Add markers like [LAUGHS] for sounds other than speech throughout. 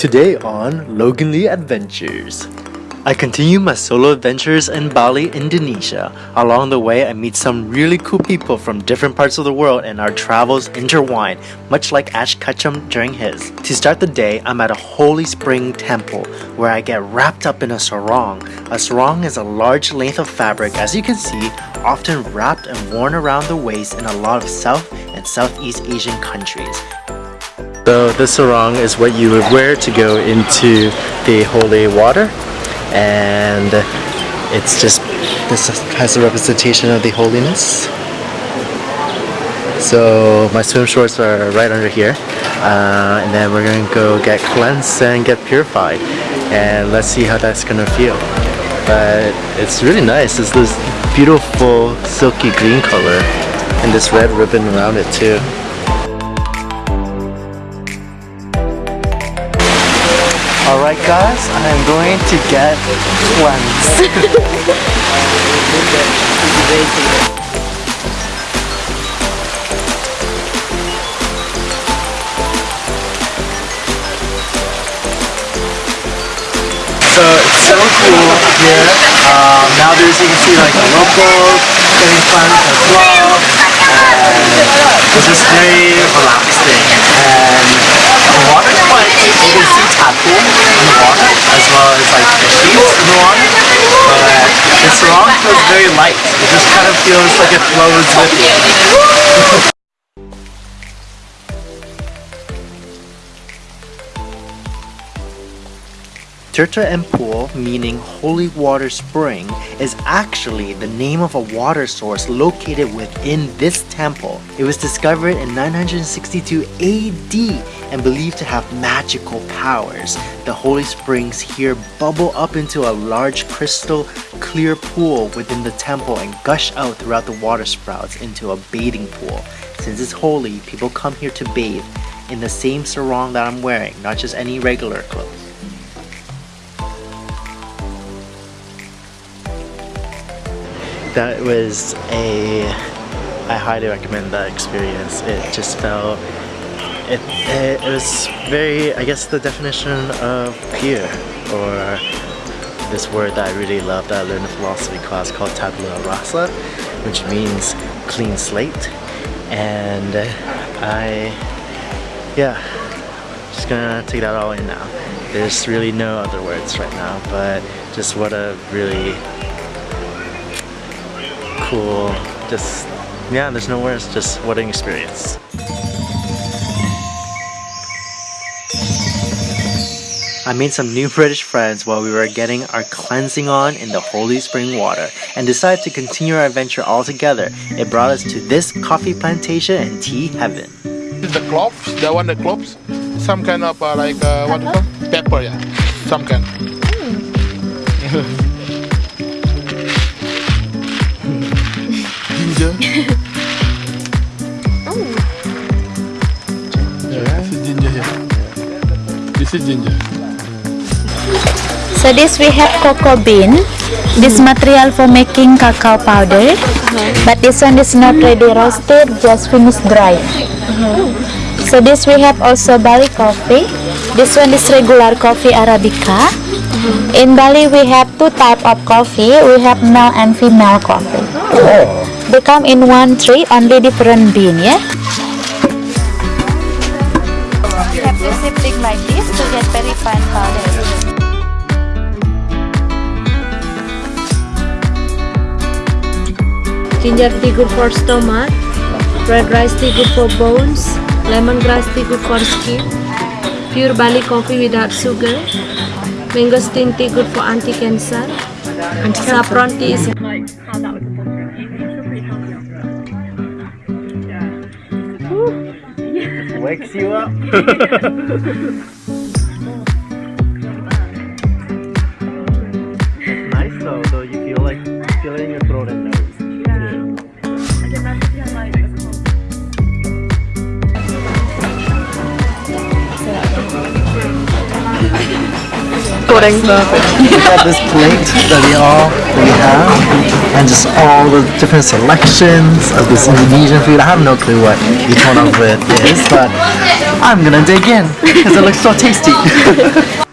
Today on Logan Lee Adventures. I continue my solo adventures in Bali, Indonesia. Along the way, I meet some really cool people from different parts of the world and our travels intertwine, much like Ash Ketchum during his. To start the day, I'm at a holy spring temple where I get wrapped up in a sarong. A sarong is a large length of fabric, as you can see, often wrapped and worn around the waist in a lot of South and Southeast Asian countries. So the sarong is what you would wear to go into the holy water. And it's just this has a representation of the holiness. So my swim shorts are right under here. Uh, and then we're gonna go get cleansed and get purified. And let's see how that's gonna feel. But it's really nice. It's this beautiful silky green color. And this red ribbon around it too Alright guys, I'm going to get cleansed. [LAUGHS] so it's so cool here. Um, there's you can see like the locals getting cleansed as well. And it's just very relaxing and water quite, you can see tapu in the water as well as like fishies in the water. But the sarong feels very light. It just kind of feels like it flows with you. Tirta Empul, meaning holy water spring, is actually the name of a water source located within this temple. It was discovered in 962 AD and believed to have magical powers. The holy springs here bubble up into a large crystal clear pool within the temple and gush out throughout the water sprouts into a bathing pool. Since it's holy, people come here to bathe in the same sarong that I'm wearing, not just any regular clothes. That was a I highly recommend that experience. It just felt it, it, it was very I guess the definition of pure or this word that I really love that I learned in philosophy class called tabula rasa which means clean slate. And I yeah just gonna take that all in now. There's really no other words right now but just what a really cool. Just, yeah, there's no words, just what an experience. I made some new British friends while we were getting our cleansing on in the holy spring water and decided to continue our adventure all together. It brought us to this coffee plantation and tea heaven. This is the cloves, the one that cloves. Some kind of uh, like, uh, what do you call Pepper, yeah. Some kind. [LAUGHS] [LAUGHS] oh. Yeah, this is ginger here. This is ginger. So this we have cocoa bean. This material for making cacao powder. But this one is not ready roasted, just finished dry. So this we have also Bali coffee. This one is regular coffee Arabica. In Bali we have two type of coffee. We have male and female coffee. Oh. They come in one tree, only different bean, yeah? You have to sifting like this to get very fine powder. Ginger tea good for stomach, red rice tea good for bones, lemongrass tea good for skin, pure Bali coffee without sugar, mangosteen tea good for anti-cancer, saffron tea is up. Nice [LAUGHS] [LAUGHS] goreng We got this plate that we all that we have, and just all the different selections of this Indonesian food. I have no clue what each one of it is, but I'm gonna dig in because it looks so tasty. [LAUGHS]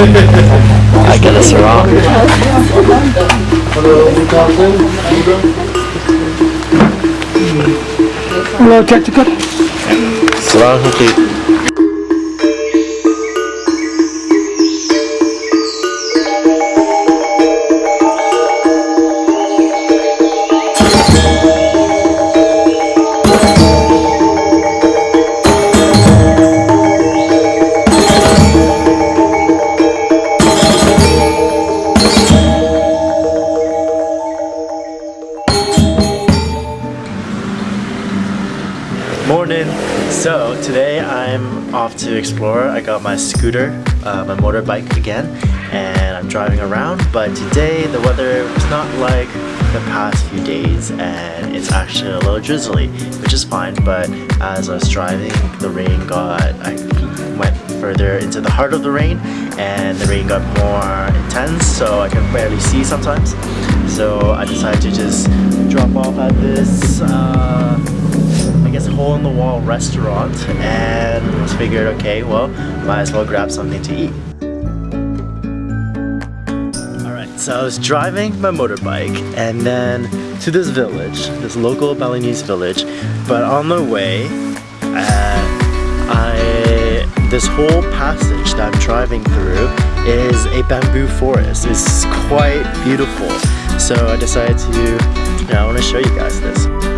I get this wrong. Hello, check the cup. To explore. I got my scooter, uh, my motorbike again, and I'm driving around. But today the weather was not like the past few days, and it's actually a little drizzly, which is fine. But as I was driving, the rain got. I went further into the heart of the rain, and the rain got more intense, so I can barely see sometimes. So I decided to just drop off at this. Uh, I guess hole in the wall restaurant and figured okay well might as well grab something to eat. Alright so I was driving my motorbike and then to this village, this local Balinese village but on the way uh, I this whole passage that I'm driving through is a bamboo forest. It's quite beautiful so I decided to yeah, I want to show you guys this.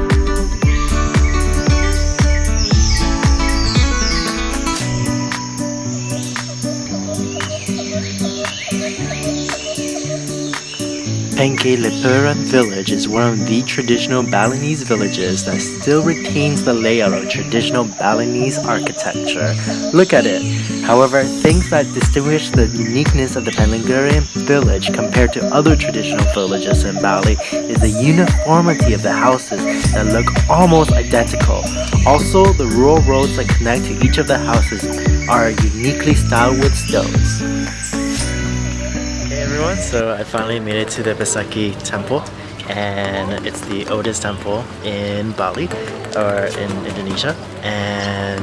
Penglipuran village is one of the traditional Balinese villages that still retains the layout of traditional Balinese architecture. Look at it! However, things that distinguish the uniqueness of the Penglipuran village compared to other traditional villages in Bali is the uniformity of the houses that look almost identical. Also, the rural roads that connect to each of the houses are uniquely styled with stones. Everyone, so I finally made it to the Besakih temple and it's the oldest temple in Bali or in Indonesia and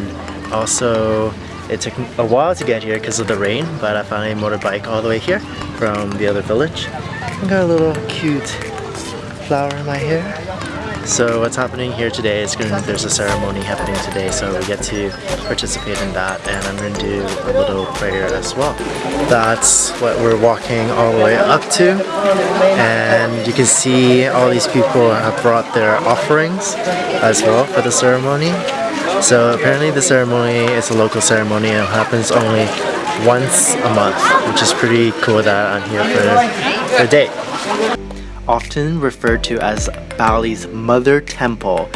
also it took a while to get here because of the rain but I finally motorbike all the way here from the other village. I got a little cute flower in my hair. So what's happening here today is going to, there's a ceremony happening today so we get to participate in that and I'm going to do a little prayer as well. That's what we're walking all the way up to and you can see all these people have brought their offerings as well for the ceremony. So apparently the ceremony is a local ceremony and happens only once a month which is pretty cool that I'm here for the day often referred to as Bali's mother temple.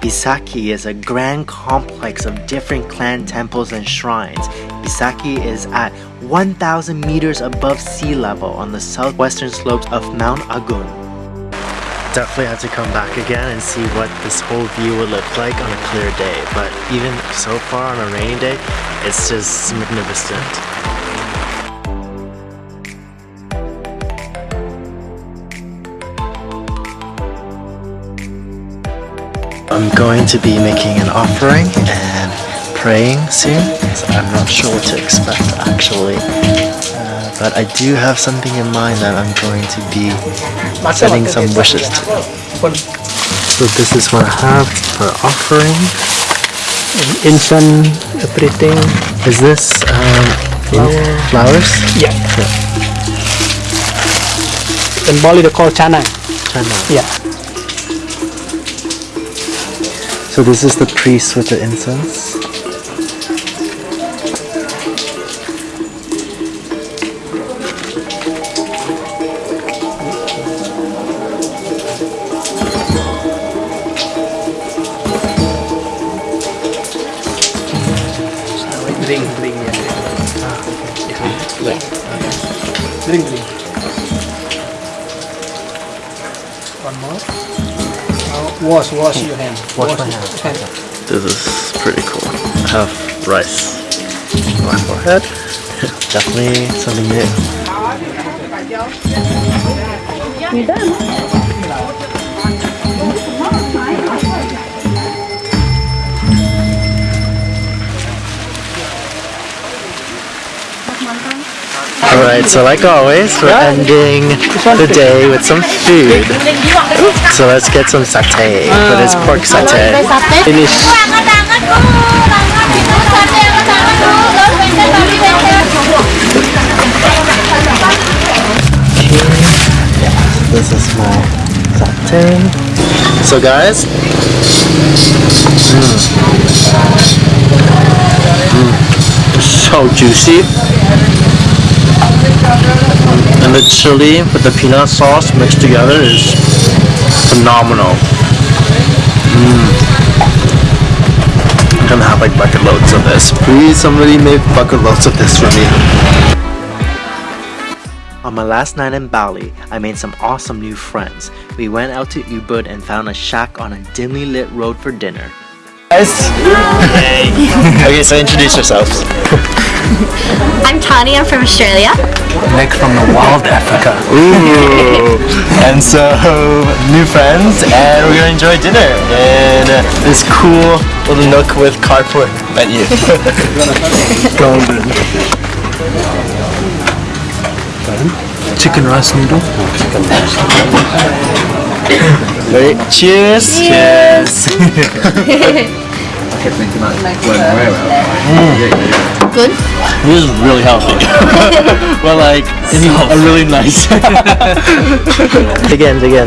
Besakih is a grand complex of different clan temples and shrines. Besakih is at 1,000 meters above sea level on the southwestern slopes of Mount Agung. Definitely have to come back again and see what this whole view would look like on a clear day, but even so far on a rainy day, it's just magnificent. I'm going to be making an offering and praying soon. So I'm not sure what to expect actually. Uh, but I do have something in mind that I'm going to be setting some wishes to. So this is what I have for offering. Incense, everything. Is this um, Flower. flowers? Yeah. In Bali, they call canang. Chana. Yeah. So this is the priest with the incense. Drink, drink, yeah. Drink, drink. One more. Now wash, wash your hands. Wash my your hand. This is pretty cool. I have rice on my forehead. [LAUGHS] Definitely something new. Alright, so like always, we're ending the day with some food. So let's get some satay for this pork satay. Finish. This is my satay. So guys, mm. Mm. so juicy. And the chili with the peanut sauce mixed together is phenomenal. Mm. I'm gonna have like bucket loads of this. Please somebody make bucket loads of this for me. On my last night in Bali, I made some awesome new friends. We went out to Ubud and found a shack on a dimly lit road for dinner. Guys! [LAUGHS] [LAUGHS] okay, so introduce yourselves. [LAUGHS] I'm Tani, I'm from Australia. Nick from the wild Africa. Ooh. [LAUGHS] and so, new friends, and we're gonna enjoy dinner in this cool little nook with carport menu. [LAUGHS] Golden. Chicken rice noodle. Ready? Cheers! Cheers! Mm. Good. This is really healthy. [LAUGHS] but like, in a really nice. [LAUGHS] again, again.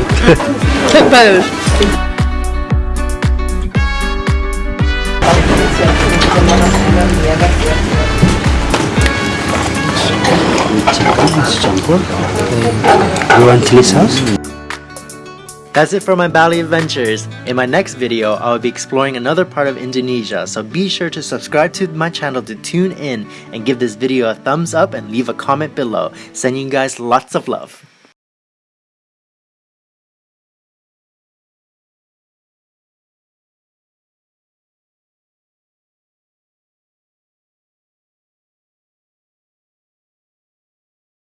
You want chili sauce? That's it for my Bali adventures. In my next video, I will be exploring another part of Indonesia, so be sure to subscribe to my channel to tune in and give this video a thumbs up and leave a comment below. Sending you guys lots of love.